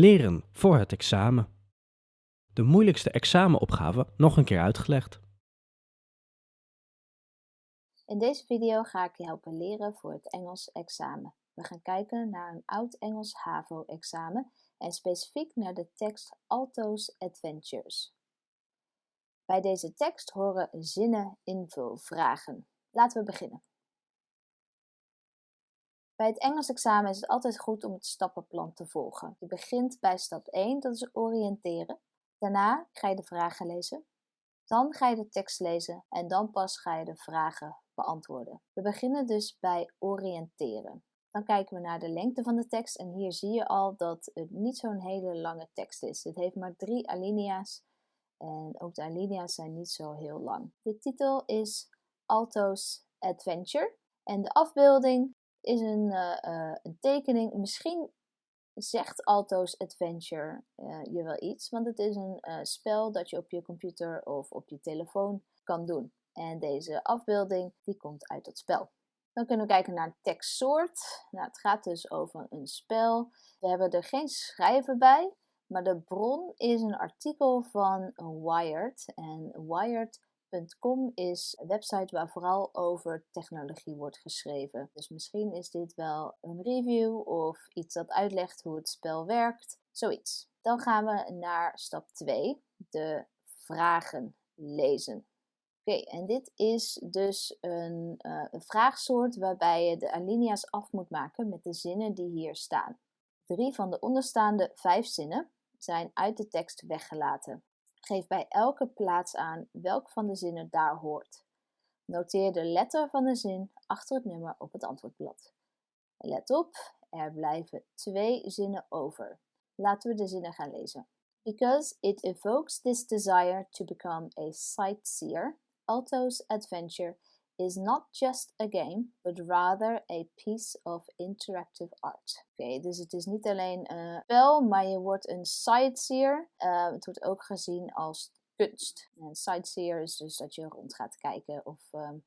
Leren voor het examen. De moeilijkste examenopgave nog een keer uitgelegd. In deze video ga ik je helpen leren voor het Engels examen. We gaan kijken naar een oud Engels HAVO-examen en specifiek naar de tekst Alto's Adventures. Bij deze tekst horen zinnen invulvragen. Laten we beginnen. Bij het Engels examen is het altijd goed om het stappenplan te volgen. Je begint bij stap 1, dat is oriënteren. Daarna ga je de vragen lezen. Dan ga je de tekst lezen en dan pas ga je de vragen beantwoorden. We beginnen dus bij oriënteren. Dan kijken we naar de lengte van de tekst en hier zie je al dat het niet zo'n hele lange tekst is. Het heeft maar drie alinea's en ook de alinea's zijn niet zo heel lang. De titel is Alto's Adventure en de afbeelding is een, uh, een tekening. Misschien zegt Alto's Adventure uh, je wel iets, want het is een spel dat je op je computer of op je telefoon kan doen. En deze afbeelding die komt uit dat spel. Dan kunnen we kijken naar tekstsoort. Nou, het gaat dus over een spel. We hebben er geen schrijver bij, maar de bron is een artikel van Wired. En Wired.com is een website waar vooral over technologie wordt geschreven. Dus misschien is dit wel een review of iets dat uitlegt hoe het spel werkt. Zoiets. Dan gaan we naar stap 2, de vragen lezen. Oké, en dit is dus een, uh, een vraagsoort waarbij je de alinea's af moet maken met de zinnen die hier staan. Drie van de onderstaande vijf zinnen zijn uit de tekst weggelaten. Geef bij elke plaats aan welk van de zinnen daar hoort. Noteer de letter van de zin achter het nummer op het antwoordblad. Let op, er blijven twee zinnen over. Laten we de zinnen gaan lezen. Because it evokes this desire to become a sightseer, Alto's Adventure is not just a game, but rather a piece of interactive art. Oké, dus het is niet alleen een spel, maar je wordt een sightseer. Uh, het wordt ook gezien als kunst. En sightseer is dus dat je rond gaat kijken of um,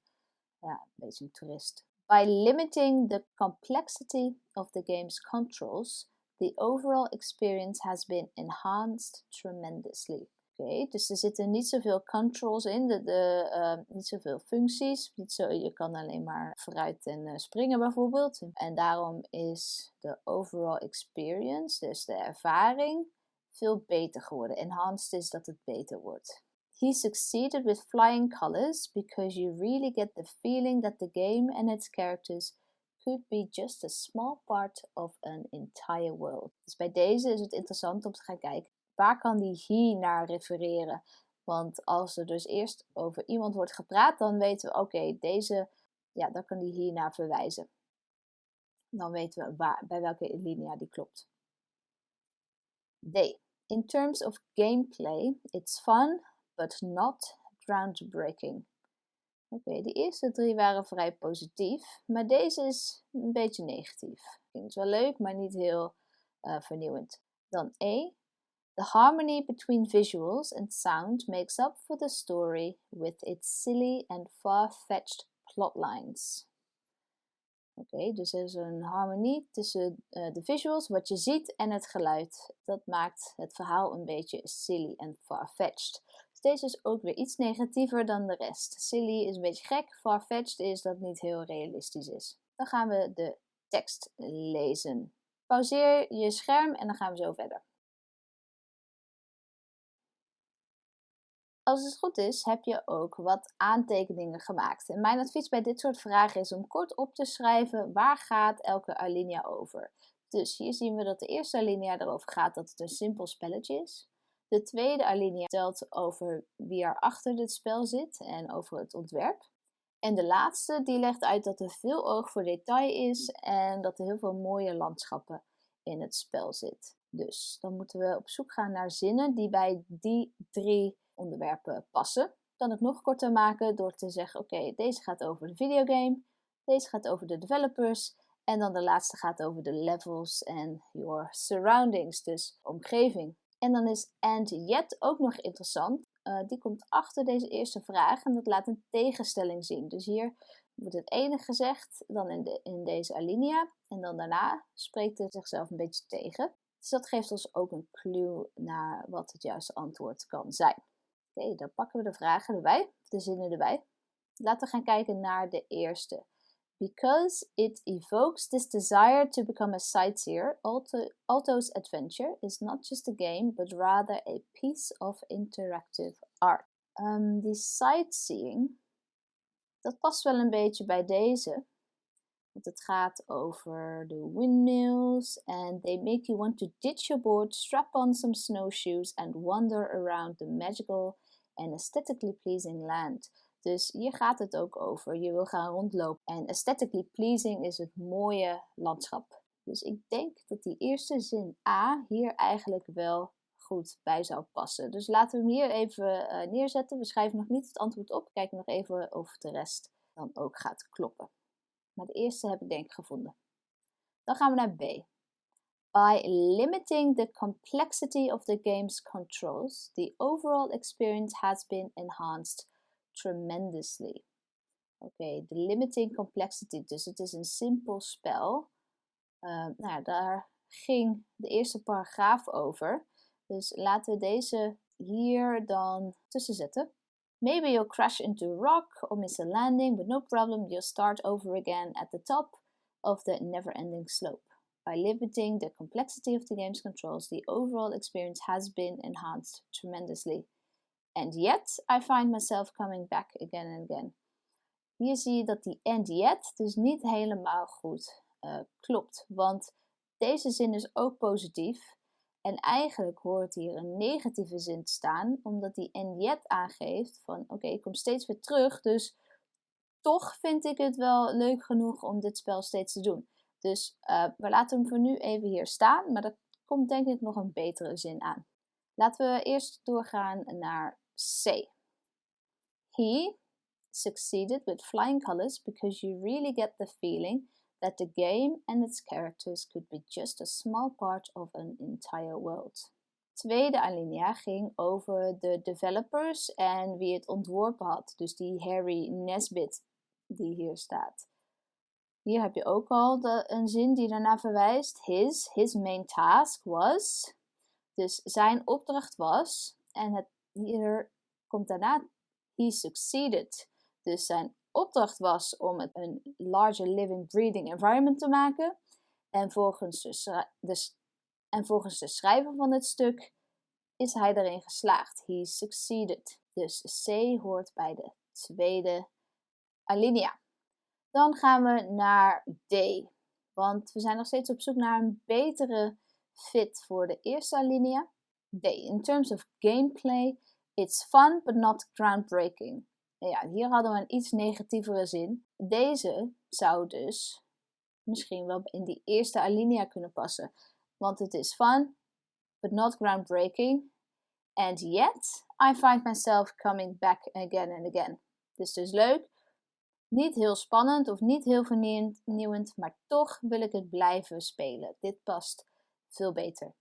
ja, een beetje een toerist. By limiting the complexity of the game's controls, the overall experience has been enhanced tremendously. Oké, dus er zitten niet zoveel controls in, de, de, uh, niet zoveel functies. Niet zo, je kan alleen maar vooruit en uh, springen bijvoorbeeld. En daarom is de overall experience, dus de ervaring, veel beter geworden. Enhanced is dat het beter wordt. He succeeded with flying colors because you really get the feeling that the game and its characters could be just a small part of an entire world. Dus bij deze is het interessant om te gaan kijken waar kan die he naar refereren? Want als er dus eerst over iemand wordt gepraat, dan weten we, oké, deze, ja, daar kan die he naar verwijzen. Dan weten we bij welke linea die klopt. D. In terms of gameplay, it's fun, but not groundbreaking. Oké, de eerste drie waren vrij positief, maar deze is een beetje negatief. Ik vind het wel leuk, maar niet heel uh, vernieuwend. Dan E. The harmony between visuals and sound makes up for the story with its silly and far-fetched plotlines. Oké, dus er is een harmonie tussen uh, de visuals, wat je ziet, en het geluid. Dat maakt het verhaal een beetje silly en far-fetched. Dus deze is ook weer iets negatiever dan de rest. Silly is een beetje gek, far-fetched is dat niet heel realistisch is. Dan gaan we de tekst lezen. Pauzeer je scherm en dan gaan we zo verder. Als het goed is, heb je ook wat aantekeningen gemaakt. En mijn advies bij dit soort vragen is om kort op te schrijven waar gaat elke alinea over. Dus hier zien we dat de eerste alinea erover gaat dat het een simpel spelletje is. De tweede alinea vertelt over wie er achter dit spel zit en over het ontwerp. En de laatste die legt uit dat er veel oog voor detail is en dat er heel veel mooie landschappen in het spel zit. Dus dan moeten we op zoek gaan naar zinnen die bij die drie onderwerpen passen. kan het nog korter maken door te zeggen: oké, deze gaat over de videogame, deze gaat over de developers en dan de laatste gaat over de levels en your surroundings, dus omgeving. En dan is and yet ook nog interessant. Uh, die komt achter deze eerste vraag en dat laat een tegenstelling zien. Dus hier wordt het ene gezegd, dan in, in deze alinea. En dan daarna spreekt het zichzelf een beetje tegen. Dus dat geeft ons ook een clue naar wat het juiste antwoord kan zijn. Oké, dan pakken we de vragen erbij, de zinnen erbij. Laten we gaan kijken naar de eerste. Because it evokes this desire to become a sightseer, Alto's adventure is not just a game, but rather a piece of interactive art. Um, die sightseeing, dat past wel een beetje bij deze. Want het gaat over de windmills and they make you want to ditch your board, strap on some snowshoes and wander around the magical and aesthetically pleasing land. Dus hier gaat het ook over. Je wil gaan rondlopen. En aesthetically pleasing is het mooie landschap. Dus ik denk dat die eerste zin A hier eigenlijk wel goed bij zou passen. Dus laten we hem hier even uh, neerzetten. We schrijven nog niet het antwoord op. Kijken nog even of de rest dan ook gaat kloppen. Maar de eerste heb ik denk ik gevonden. Dan gaan we naar B. By limiting the complexity of the game's controls, the overall experience has been enhanced tremendously. Oké, de limiting complexity. Dus het is een simpel spel. Uh, nou daar ging de eerste paragraaf over. Dus laten we deze hier dan tussen zetten. Maybe you'll crash into a rock or miss a landing, but no problem, you'll start over again at the top of the never-ending slope. By limiting the complexity of the game's controls, the overall experience has been enhanced tremendously. And yet, I find myself coming back again and again. Hier zie je dat die and yet dus niet helemaal goed uh, klopt. Want deze zin is ook positief. En eigenlijk hoort hier een negatieve zin te staan, omdat die and yet aangeeft van oké, ik kom steeds weer terug, dus toch vind ik het wel leuk genoeg om dit spel steeds te doen. Dus uh, we laten hem voor nu even hier staan, maar er komt denk ik nog een betere zin aan. Laten we eerst doorgaan naar C. He succeeded with flying colors because you really get the feeling that the game and its characters could be just a small part of an entire world. Tweede alinea ging over de developers en wie het ontworpen had. Dus die Harry Nesbitt die hier staat. Hier heb je ook al de, een zin die daarna verwijst. His, his main task was. Dus zijn opdracht was. En het hier komt daarna he succeeded. Dus zijn opdracht was om een larger living breathing environment te maken. En volgens de, de, en volgens de schrijver van het stuk is hij erin geslaagd. He succeeded. Dus C hoort bij de tweede alinea. Dan gaan we naar D. Want we zijn nog steeds op zoek naar een betere fit voor de eerste alinea. D. In terms of gameplay, it's fun but not groundbreaking. Ja, hier hadden we een iets negatievere zin. Deze zou dus misschien wel in die eerste alinea kunnen passen. Want het is fun, but not groundbreaking. And yet, I find myself coming back again and again. Dus dus leuk. Niet heel spannend of niet heel vernieuwend, maar toch wil ik het blijven spelen. Dit past veel beter.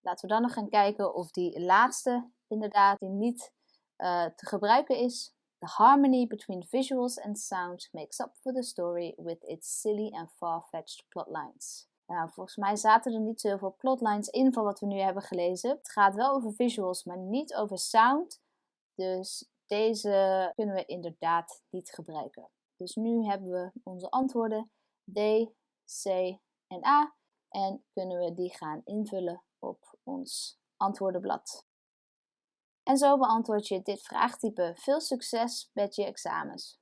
Laten we dan nog gaan kijken of die laatste inderdaad die niet uh, te gebruiken is. The harmony between visuals and sound makes up for the story with its silly and far-fetched plotlines. Nou, volgens mij zaten er niet zoveel plotlines in van wat we nu hebben gelezen. Het gaat wel over visuals, maar niet over sound. Dus deze kunnen we inderdaad niet gebruiken. Dus nu hebben we onze antwoorden D, C en A. En kunnen we die gaan invullen op ons antwoordenblad. En zo beantwoord je dit vraagtype. Veel succes met je examens!